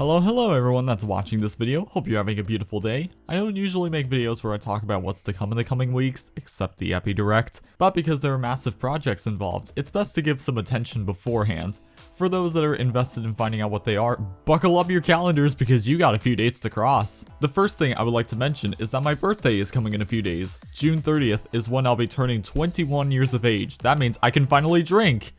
Hello, hello everyone that's watching this video. Hope you're having a beautiful day. I don't usually make videos where I talk about what's to come in the coming weeks, except the Epi Direct, but because there are massive projects involved, it's best to give some attention beforehand. For those that are invested in finding out what they are, buckle up your calendars because you got a few dates to cross. The first thing I would like to mention is that my birthday is coming in a few days. June 30th is when I'll be turning 21 years of age. That means I can finally drink!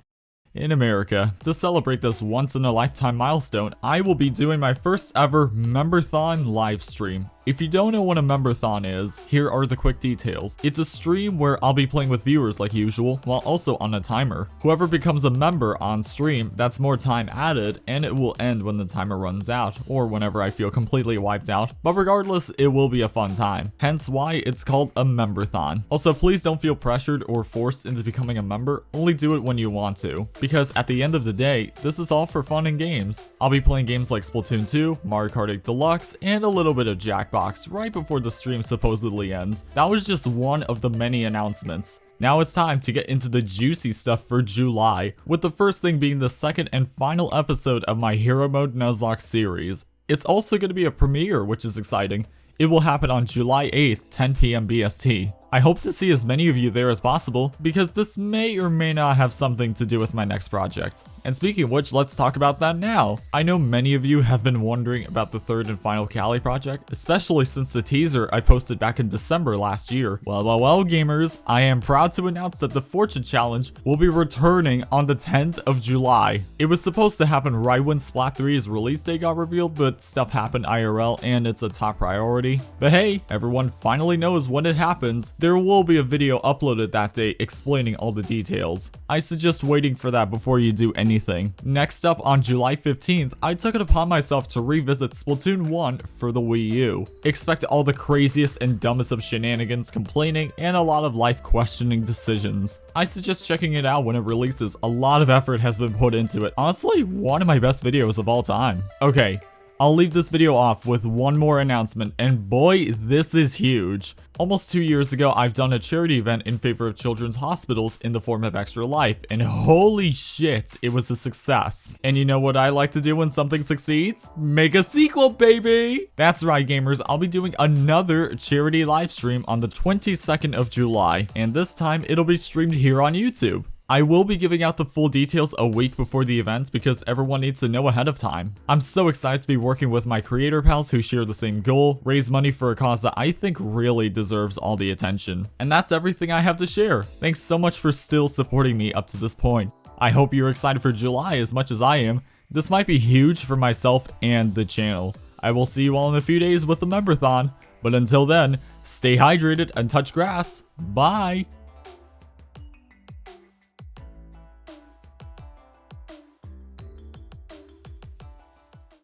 In America, to celebrate this once-in-a-lifetime milestone, I will be doing my first ever Memberthon livestream. If you don't know what a memberthon is, here are the quick details. It's a stream where I'll be playing with viewers like usual, while also on a timer. Whoever becomes a member on stream, that's more time added, and it will end when the timer runs out, or whenever I feel completely wiped out. But regardless, it will be a fun time. Hence why it's called a memberthon. Also, please don't feel pressured or forced into becoming a member, only do it when you want to. Because at the end of the day, this is all for fun and games. I'll be playing games like Splatoon 2, Mario Kart 8 Deluxe, and a little bit of Jack box right before the stream supposedly ends. That was just one of the many announcements. Now it's time to get into the juicy stuff for July, with the first thing being the second and final episode of my Hero Mode Nuzlocke series. It's also going to be a premiere, which is exciting. It will happen on July 8th, 10pm BST. I hope to see as many of you there as possible, because this may or may not have something to do with my next project. And speaking of which, let's talk about that now. I know many of you have been wondering about the third and final Cali project, especially since the teaser I posted back in December last year. Well, well, well, gamers, I am proud to announce that the Fortune Challenge will be returning on the 10th of July. It was supposed to happen right when Splat 3's release date got revealed, but stuff happened IRL and it's a top priority. But hey, everyone finally knows when it happens, there will be a video uploaded that day explaining all the details. I suggest waiting for that before you do anything. Next up on July 15th, I took it upon myself to revisit Splatoon 1 for the Wii U. Expect all the craziest and dumbest of shenanigans, complaining, and a lot of life questioning decisions. I suggest checking it out when it releases, a lot of effort has been put into it. Honestly, one of my best videos of all time. Okay, I'll leave this video off with one more announcement, and boy, this is huge. Almost two years ago, I've done a charity event in favor of children's hospitals in the form of Extra Life, and holy shit, it was a success. And you know what I like to do when something succeeds? Make a sequel, baby! That's right, gamers, I'll be doing another charity live stream on the 22nd of July, and this time it'll be streamed here on YouTube. I will be giving out the full details a week before the event because everyone needs to know ahead of time. I'm so excited to be working with my creator pals who share the same goal, raise money for a cause that I think really deserves all the attention. And that's everything I have to share. Thanks so much for still supporting me up to this point. I hope you're excited for July as much as I am. This might be huge for myself and the channel. I will see you all in a few days with the Memberthon, but until then, stay hydrated and touch grass. Bye!